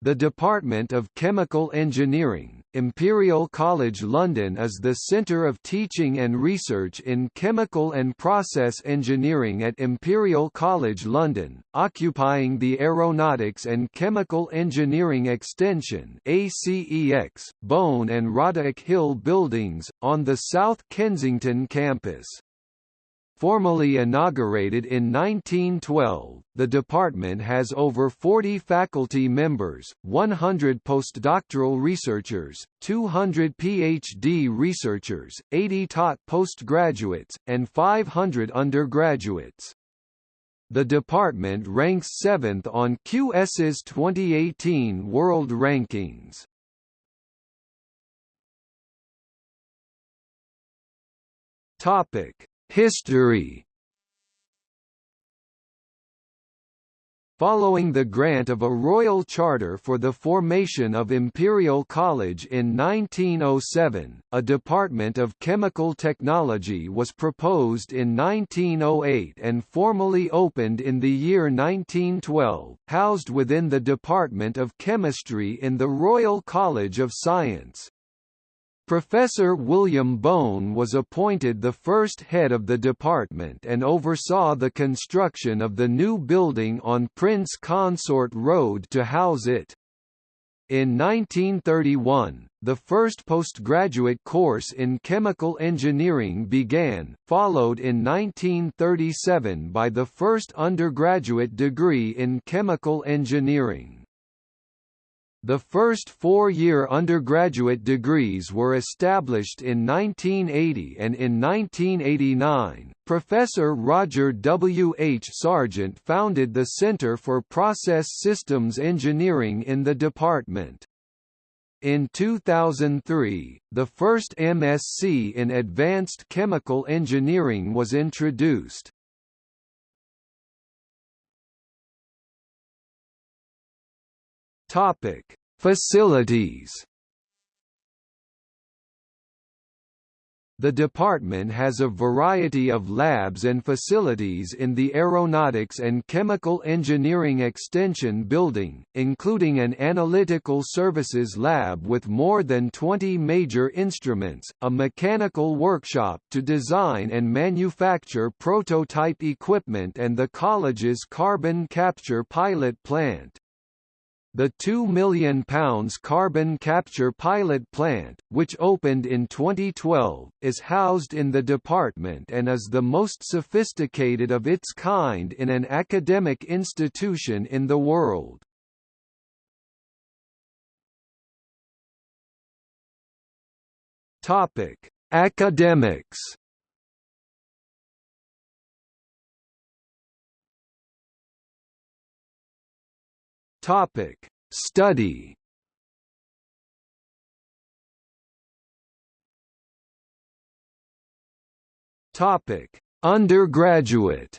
The Department of Chemical Engineering, Imperial College London is the centre of teaching and research in chemical and process engineering at Imperial College London, occupying the Aeronautics and Chemical Engineering Extension ACEX, Bone and Roderic Hill buildings, on the South Kensington campus. Formally inaugurated in 1912, the department has over 40 faculty members, 100 postdoctoral researchers, 200 PhD researchers, 80 taught postgraduates, and 500 undergraduates. The department ranks 7th on QS's 2018 World Rankings. Topic History Following the grant of a royal charter for the formation of Imperial College in 1907, a Department of Chemical Technology was proposed in 1908 and formally opened in the year 1912, housed within the Department of Chemistry in the Royal College of Science. Professor William Bone was appointed the first head of the department and oversaw the construction of the new building on Prince Consort Road to house it. In 1931, the first postgraduate course in chemical engineering began, followed in 1937 by the first undergraduate degree in chemical engineering. The first four-year undergraduate degrees were established in 1980 and in 1989, Professor Roger W. H. Sargent founded the Center for Process Systems Engineering in the department. In 2003, the first MSc in Advanced Chemical Engineering was introduced. Topic: Facilities. The department has a variety of labs and facilities in the Aeronautics and Chemical Engineering Extension building, including an analytical services lab with more than 20 major instruments, a mechanical workshop to design and manufacture prototype equipment and the college's carbon capture pilot plant. The £2 million carbon capture pilot plant, which opened in 2012, is housed in the department and is the most sophisticated of its kind in an academic institution in the world. Academics Topic: Study. Topic: Undergraduate.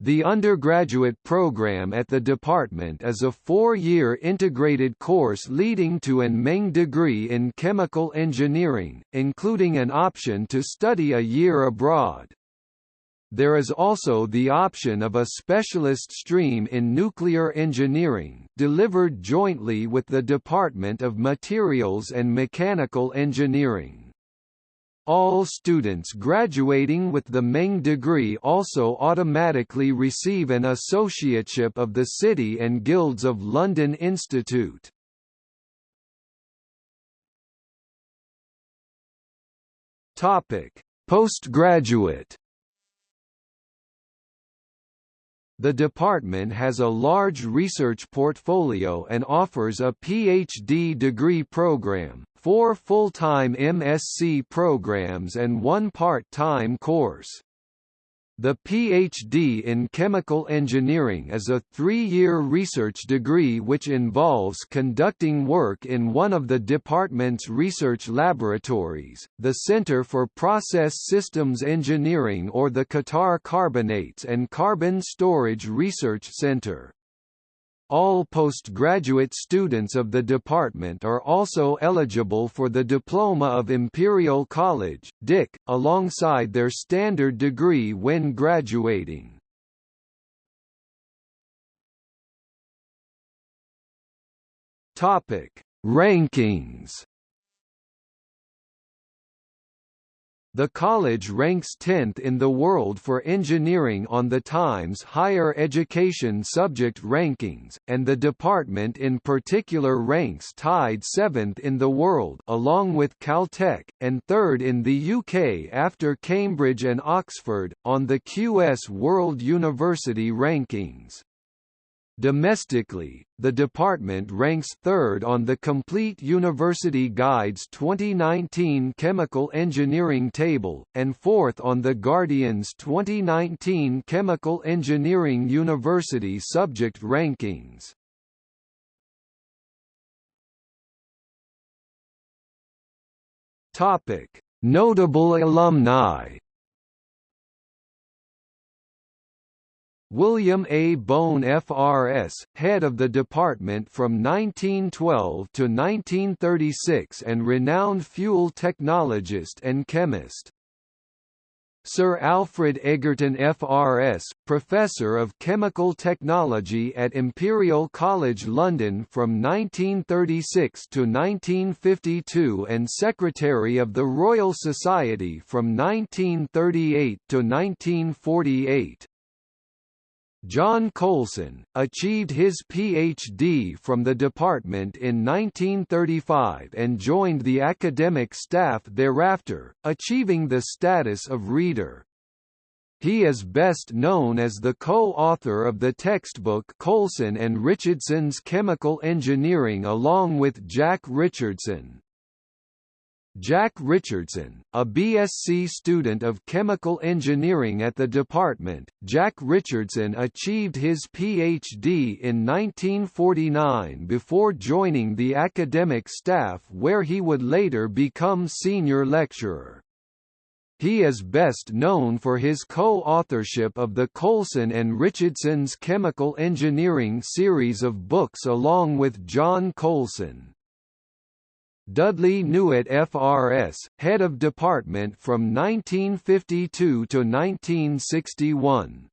The undergraduate program at the department is a four-year integrated course leading to an MEng degree in chemical engineering, including an option to study a year abroad. There is also the option of a specialist stream in nuclear engineering, delivered jointly with the Department of Materials and Mechanical Engineering. All students graduating with the MEng degree also automatically receive an associateship of the City and Guilds of London Institute. Postgraduate The department has a large research portfolio and offers a PhD degree program, four full-time MSc programs and one part-time course. The PhD in Chemical Engineering is a three-year research degree which involves conducting work in one of the department's research laboratories, the Center for Process Systems Engineering or the Qatar Carbonates and Carbon Storage Research Center. All postgraduate students of the department are also eligible for the Diploma of Imperial College, DIC, alongside their standard degree when graduating. Topic: Rankings The college ranks 10th in the world for engineering on the Times Higher Education Subject Rankings, and the department in particular ranks tied 7th in the world along with Caltech, and 3rd in the UK after Cambridge and Oxford, on the QS World University Rankings. Domestically, the department ranks third on the Complete University Guide's 2019 Chemical Engineering Table, and fourth on the Guardian's 2019 Chemical Engineering University Subject Rankings. Notable alumni William A. Bone FRS, head of the department from 1912 to 1936 and renowned fuel technologist and chemist. Sir Alfred Egerton FRS, Professor of Chemical Technology at Imperial College London from 1936 to 1952 and Secretary of the Royal Society from 1938 to 1948. John Coulson, achieved his Ph.D. from the department in 1935 and joined the academic staff thereafter, achieving the status of Reader. He is best known as the co-author of the textbook Coulson and Richardson's Chemical Engineering along with Jack Richardson. Jack Richardson, a BSc student of chemical engineering at the department, Jack Richardson achieved his PhD in 1949 before joining the academic staff where he would later become senior lecturer. He is best known for his co-authorship of the Coulson and Richardson's Chemical Engineering series of books along with John Coulson. Dudley Newitt FRS, head of department from 1952 to 1961.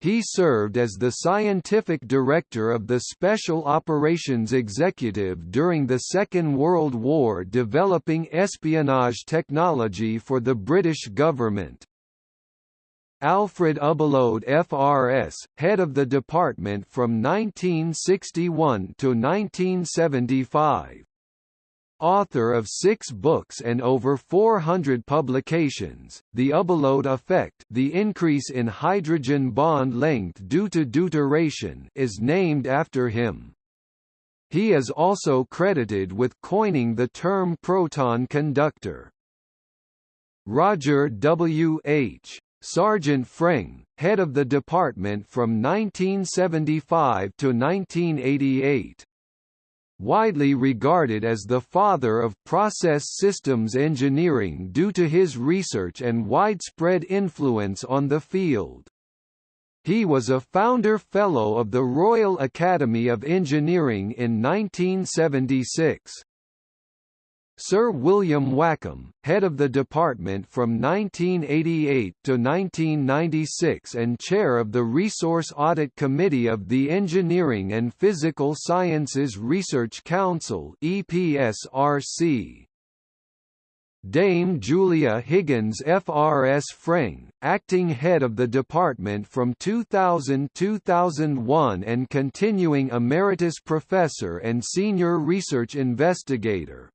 He served as the scientific director of the Special Operations Executive during the Second World War developing espionage technology for the British government. Alfred Ubbelohde FRS, head of the department from 1961 to 1975 author of six books and over 400 publications, The Ubbelohde effect the increase in hydrogen bond length due to deuteration is named after him. He is also credited with coining the term proton conductor. Roger W. H. Sargent FREng, head of the department from 1975 to 1988 widely regarded as the father of process systems engineering due to his research and widespread influence on the field. He was a founder fellow of the Royal Academy of Engineering in 1976. Sir William Wakeham, head of the department from 1988 to 1996 and chair of the Resource Audit Committee of the Engineering and Physical Sciences Research Council EPSRC. Dame Julia Higgins FRS FREng, acting head of the department from 2000–2001 and continuing emeritus professor and senior research investigator,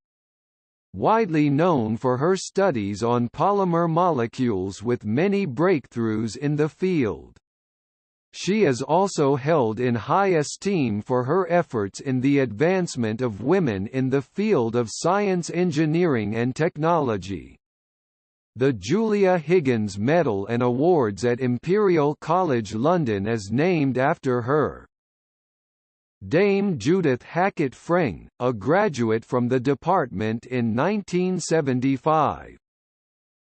widely known for her studies on polymer molecules with many breakthroughs in the field. She is also held in high esteem for her efforts in the advancement of women in the field of science engineering and technology. The Julia Higgins Medal and Awards at Imperial College London is named after her. Dame Judith Hackitt FREng, a graduate from the department in 1975.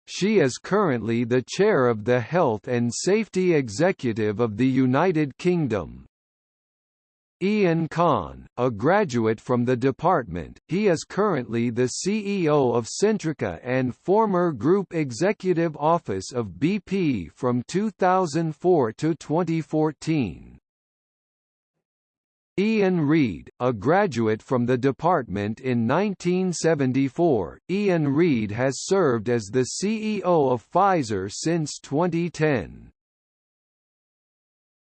She is currently the chair of the Health and Safety Executive of the United Kingdom. Iain Conn, a graduate from the department, he is currently the CEO of Centrica and former Group Executive Office of BP from 2004 to 2014. Ian Read, a graduate from the department in 1974, Ian Read has served as the CEO of Pfizer since 2010.